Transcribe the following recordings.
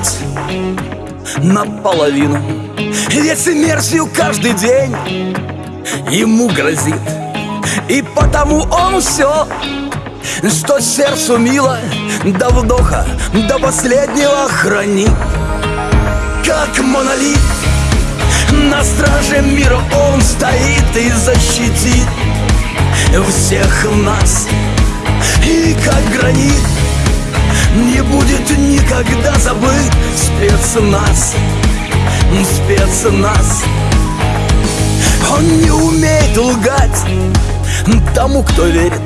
жить наполовину. Ведь смертью каждый день. Ему грозит. И потому он все, что сердцу мило До вдоха, до последнего хранит. Как монолит на страже мира он стоит и защитит всех нас. И как гранит не будет никогда забыть спецназ Спецназ. Он не умеет лгать тому, кто верит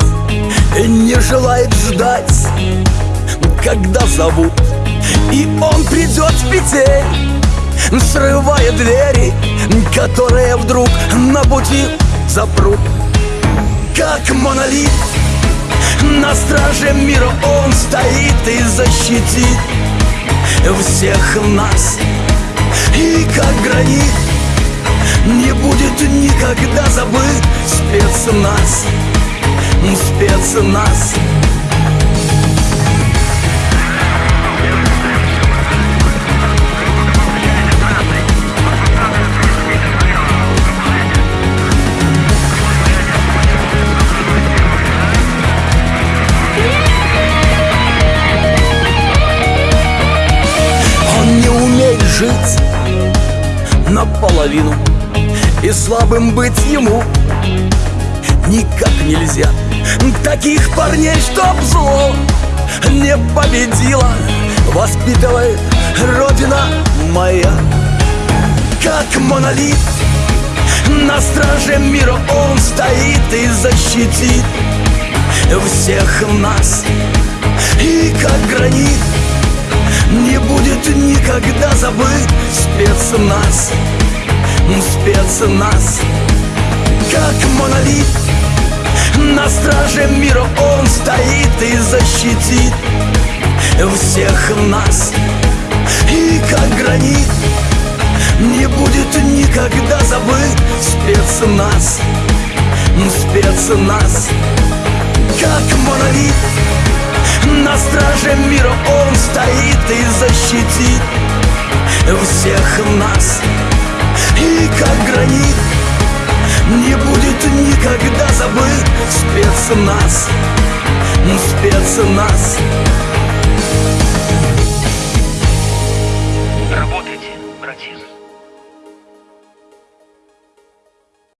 Не желает ждать, когда зовут. И он придет в петель Срывая двери, которые вдруг на пути запрут. Как монолит на страже мира он стоит и защитит всех нас. И как гранит не будет никогда забыть спецназ Спецназ жить наполовину И слабым быть ему никак нельзя. Таких парней, чтоб зло не победила Воспитывает Родина моя. Как монолит на страже мира он стоит и защитит всех нас. И как гранит никогда забыть спецназ Спецназ. Как монолит На страже мира он стоит и защитит Всех нас. И как гранит Не будет никогда забыть спецназ Спецназ. Как монолит на страже мира он стоит и защитит всех нас. И как гранит не будет никогда забыть спецназ Спецназ